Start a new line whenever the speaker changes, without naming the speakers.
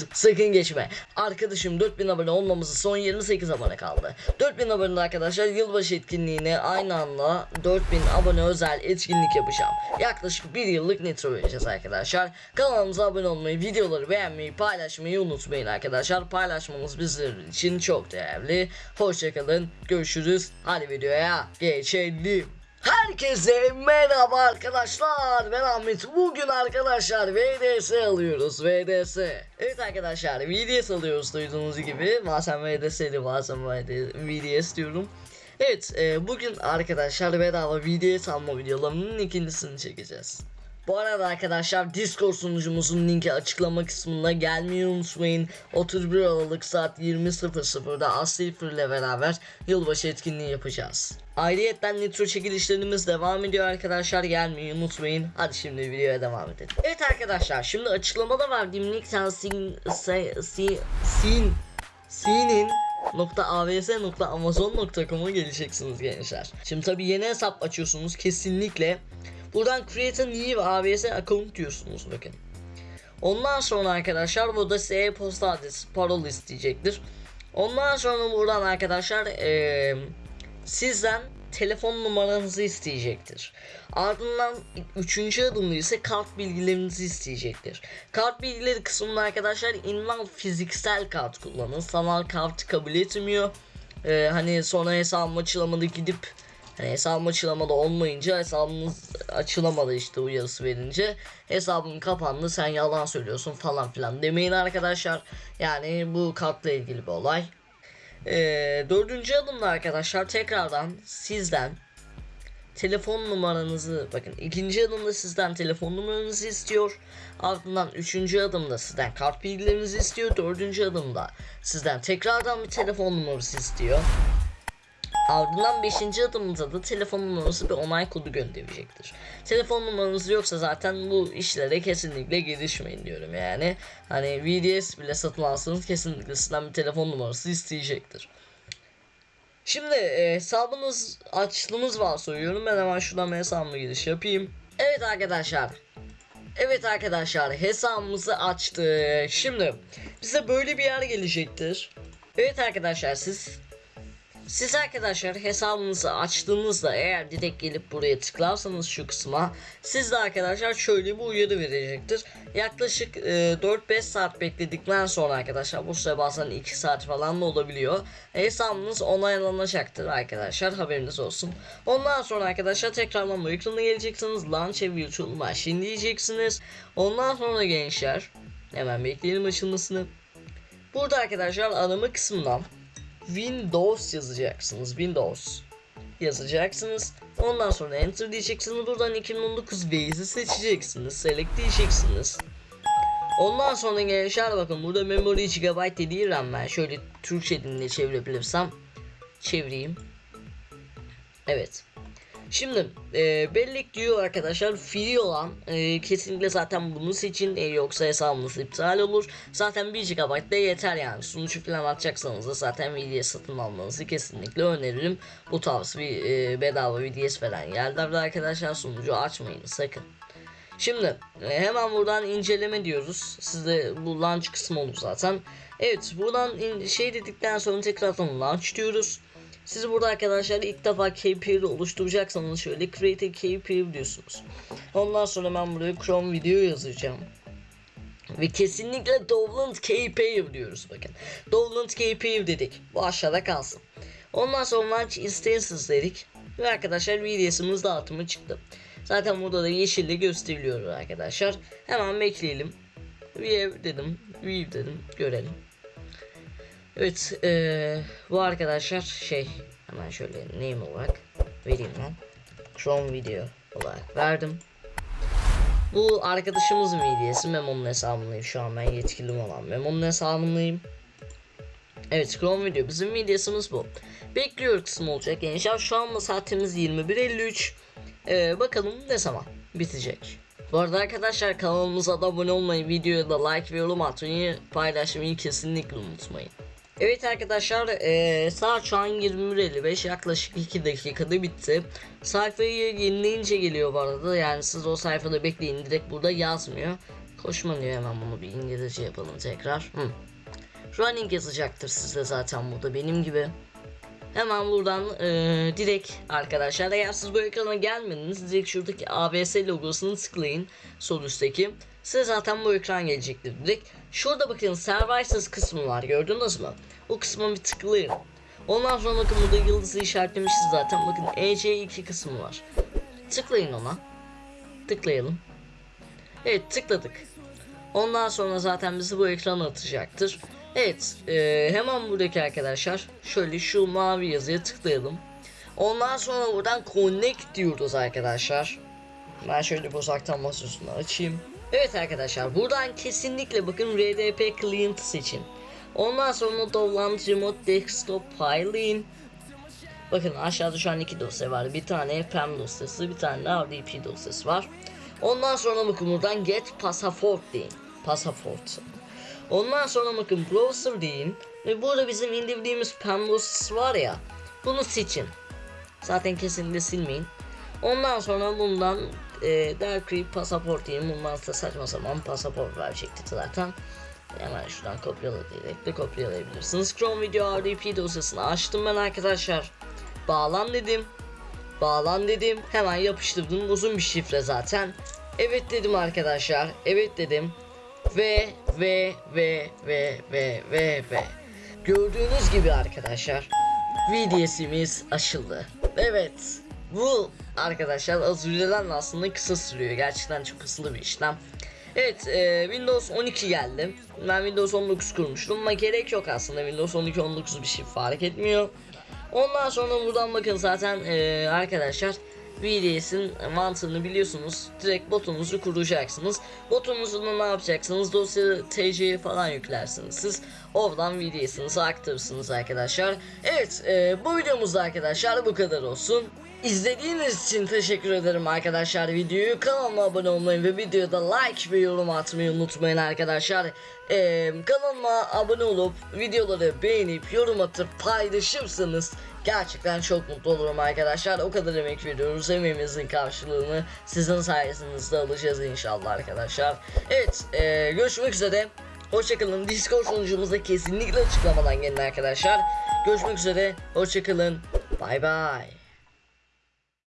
dur sakın geçme. Arkadaşım 4000 abone olmamızı son 28 abone kaldı. 4000 abone arkadaşlar yılbaşı etkinliğine aynı anda 4000 abone özel etkinlik yapacağım. Yaklaşık bir yıllık nitro vereceğiz arkadaşlar. Kanalımıza abone olmayı, videoları beğenmeyi, paylaşmayı unutmayın arkadaşlar. Paylaşmanız bizler için çok değerli. Hoşçakalın. Görüşürüz. Hadi videoya geçelim. Herkese merhaba arkadaşlar. Ben Ahmet. Bugün arkadaşlar VDS alıyoruz VDS Evet arkadaşlar VDS alıyoruz duyduğunuz gibi. Bazen VDS'li bazen VDS diyorum. Evet e, bugün arkadaşlar bedava VDS alma videolarının ikincisini çekeceğiz. Bu arada arkadaşlar Discord sunucumuzun linki açıklama kısmında gelmeyi unutmayın. 31 Aralık saat 20.00'da Aslifer ile beraber yılbaşı etkinliği yapacağız. Ayrıyetten nitro çekilişlerimiz devam ediyor arkadaşlar gelmeyi unutmayın. Hadi şimdi videoya devam edelim. Evet arkadaşlar şimdi açıklamada verdiğim linkten sin sin sin sin sinin .avs.amazon.com'a geleceksiniz gençler. Şimdi tabi yeni hesap açıyorsunuz kesinlikle. Buradan create a new AWS account diyorsunuz bakın. Ondan sonra arkadaşlar burada size e-posta adresi parol isteyecektir. Ondan sonra buradan arkadaşlar eee, sizden telefon numaranızı isteyecektir. Ardından üçüncü adımda ise kart bilgilerinizi isteyecektir. Kart bilgileri kısmında arkadaşlar inval fiziksel kart kullanın. Sanal kart kabul etmiyor. Ee, hani sonra hesabım açılamadı gidip hani hesabım açılamadı olmayınca hesabınız açılamadı işte uyarısı verince hesabın kapandı sen yalan söylüyorsun falan filan demeyin arkadaşlar. Yani bu kartla ilgili bir olay. Ee, dördüncü adımda arkadaşlar tekrardan sizden telefon numaranızı bakın ikinci adımda sizden telefon numaranızı istiyor. Ardından üçüncü adımda sizden kart bilgilerinizi istiyor. Dördüncü adımda sizden tekrardan bir telefon numarası istiyor ardından beşinci adımda da telefon numarası bir onay kodu gönderecektir telefon numaranız yoksa zaten bu işlere kesinlikle girişmeyin diyorum yani hani VDS bile satın alsanız kesinlikle sizden bir telefon numarası isteyecektir Şimdi e, hesabınız açtığınız var soruyorum. Ben hemen şuradan hesabıma giriş yapayım. Evet arkadaşlar. Evet arkadaşlar hesabımızı açtık. Şimdi bize böyle bir yer gelecektir. Evet arkadaşlar siz siz arkadaşlar hesabınızı açtığınızda eğer direkt gelip buraya tıklarsanız şu kısma siz de arkadaşlar şöyle bir uyarı verecektir. Yaklaşık e, 4-5 saat bekledikten sonra arkadaşlar bu süre bazen 2 saat falan da olabiliyor. Hesabınız onaylanacaktır arkadaşlar haberiniz olsun. Ondan sonra arkadaşlar tekrardan ekranına geleceksiniz. Launch a virtual machine diyeceksiniz. Ondan sonra gençler hemen bekleyelim açılmasını. Burada arkadaşlar arama kısmından Windows yazacaksınız. Windows yazacaksınız. Ondan sonra enter diyeceksiniz. Buradan 2019 Waze'i seçeceksiniz. Select diyeceksiniz. Ondan sonra gençler bakın burada memory GB dediği RAM ben şöyle Türkçe diline çevirebilirsem çevireyim. Evet. Şimdi e, bellek diyor arkadaşlar free olan e, kesinlikle zaten bunu seçin e, yoksa hesabınız iptal olur. Zaten 1 GB da yeter yani sunucu falan atacaksanız da zaten VDS satın almanızı kesinlikle öneririm. Bu tarz bir e, bedava VDS veren yerlerde arkadaşlar sunucu açmayın sakın. Şimdi e, hemen buradan inceleme diyoruz. Sizde bu launch kısmı olur zaten. Evet buradan şey dedikten sonra tekrardan launch diyoruz. Siz burada arkadaşlar ilk defa KPI oluşturacaksanız şöyle create a KPI diyorsunuz. Ondan sonra ben buraya Chrome video yazacağım. Ve kesinlikle Download KPI diyoruz bakın. Download KPI dedik. Bu aşağıda kalsın. Ondan sonra Launch Instances dedik. Ve arkadaşlar VDS'imiz dağıtımı çıktı. Zaten burada da yeşille gösteriliyor arkadaşlar. Hemen bekleyelim. View dedim. View dedim. Görelim. Evet eee, bu arkadaşlar şey hemen şöyle name olarak vereyim ben. Chrome video olarak verdim. Bu arkadaşımızın videosu Memo'nun hesabındayım şu an ben yetkilim olan Memo'nun hesabındayım. Evet Chrome video bizim videosumuz bu. Bekliyor kısmı olacak gençler şu anda saatimiz 21.53. Ee, bakalım ne zaman bitecek. Bu arada arkadaşlar kanalımıza da abone olmayı, videoya da like ve yorum atmayı, paylaşmayı kesinlikle unutmayın. Evet arkadaşlar eee saat şu an 21.55 yaklaşık 2 dakikada bitti. Sayfayı yenileyince geliyor bu arada yani siz o sayfada bekleyin direkt burada yazmıyor. Koşma hemen bunu bir İngilizce yapalım tekrar. Hı. Running yazacaktır sizde zaten burada benim gibi. Hemen buradan eee, direkt arkadaşlar eğer siz bu ekrana gelmediniz direkt şuradaki ABS logosunu tıklayın sol üstteki. Size zaten bu ekran gelecektir direkt. Şurada bakın Services kısmı var gördünüz mü? O kısma bir tıklayın. Ondan sonra bakın burada yıldızı işaretlemişiz zaten. Bakın EC2 kısmı var. Tıklayın ona. Tıklayalım. Evet tıkladık. Ondan sonra zaten bizi bu ekrana atacaktır. Evet eee, hemen buradaki arkadaşlar şöyle şu mavi yazıya tıklayalım. Ondan sonra buradan connect diyoruz arkadaşlar. Ben şöyle bir uzaktan masaüstünü açayım. Evet arkadaşlar buradan kesinlikle bakın RDP client seçin. Ondan sonra download remote desktop file'in. Bakın aşağıda şu an iki dosya var. Bir tane PEM dosyası, bir tane de RDP dosyası var. Ondan sonra bakın buradan get passport deyin. Passport. Ondan sonra bakın browser deyin. Ve burada bizim indirdiğimiz PEM dosyası var ya. Bunu seçin. Zaten kesinlikle silmeyin. Ondan sonra bundan e, Darkreep pasaport diyeyim. Bundan da saçma sapan pasaport verecekti zaten. Hemen şuradan kopyala diyerek de kopyalayabilirsiniz. Chrome Video RDP dosyasını açtım ben arkadaşlar. Bağlan dedim. Bağlan dedim. Hemen yapıştırdım. Uzun bir şifre zaten. Evet dedim arkadaşlar. Evet dedim. Ve ve ve ve ve ve ve. Gördüğünüz gibi arkadaşlar. VDS'imiz açıldı. Evet. Bu arkadaşlar az önceden de aslında kısa sürüyor. Gerçekten çok hızlı bir işlem. Evet e, Windows 12 geldi. Ben Windows 19 kurmuştum ama gerek yok aslında. Windows 12 19 bir şey fark etmiyor. Ondan sonra buradan bakın zaten e, arkadaşlar VDS'in mantığını biliyorsunuz. Direkt botunuzu kuracaksınız. Botunuzu da ne yapacaksınız? Dosya TC'ye falan yüklersiniz. Siz oradan VDS'inizi aktarırsınız arkadaşlar. Evet e, bu videomuzda arkadaşlar bu kadar olsun. İzlediğiniz için teşekkür ederim arkadaşlar. Videoyu kanalıma abone olmayı ve videoda like ve yorum atmayı unutmayın arkadaşlar. Ee, kanalıma abone olup videoları beğenip yorum atıp paylaşırsanız gerçekten çok mutlu olurum arkadaşlar. O kadar emek veriyoruz emeğimizin karşılığını sizin sayesinizde alacağız inşallah arkadaşlar. Evet ee, görüşmek üzere. Hoşçakalın. Discord sunucumuza kesinlikle açıklamadan gelin arkadaşlar. Görüşmek üzere. Hoşçakalın. Bay bay